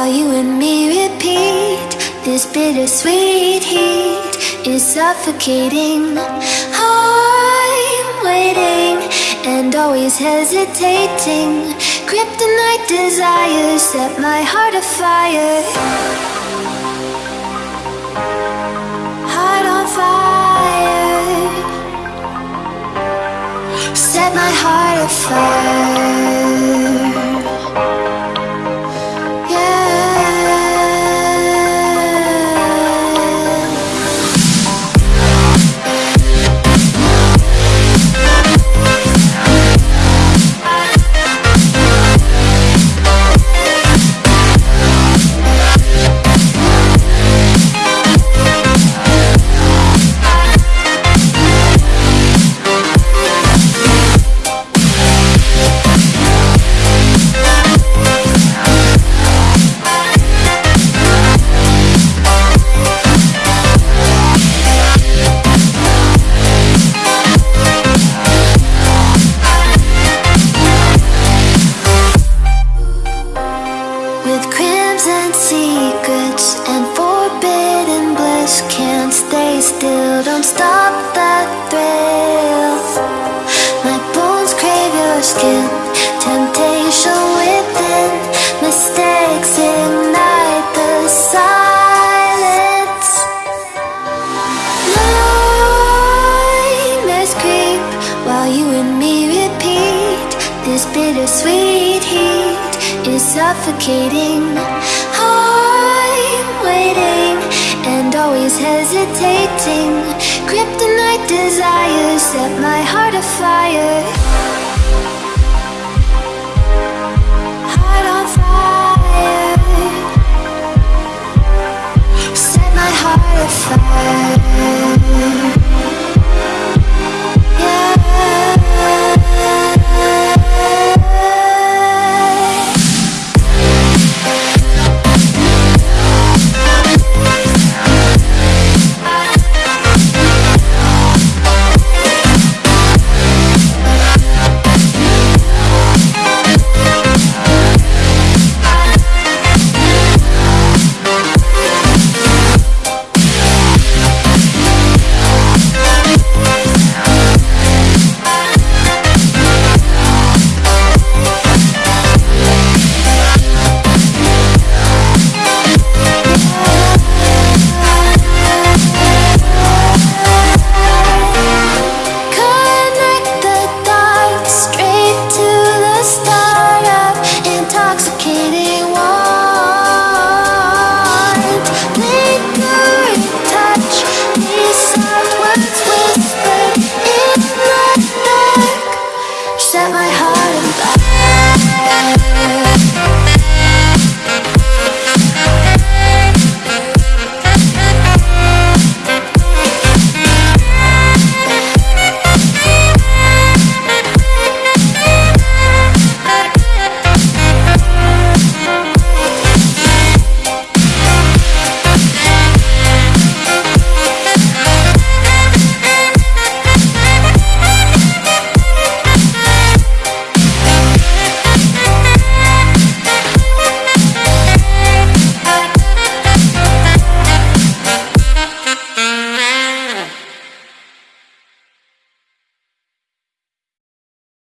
while you and me repeat. This bittersweet heat is suffocating. I'm waiting and always hesitating. Kryptonite desires set my heart afire. Heart on fire. Set my heart afire. Skin, temptation within Mistakes ignite the silence. Nightmares creep while you and me repeat. This bittersweet heat is suffocating. I'm waiting and always hesitating. Kryptonite desires set my heart afire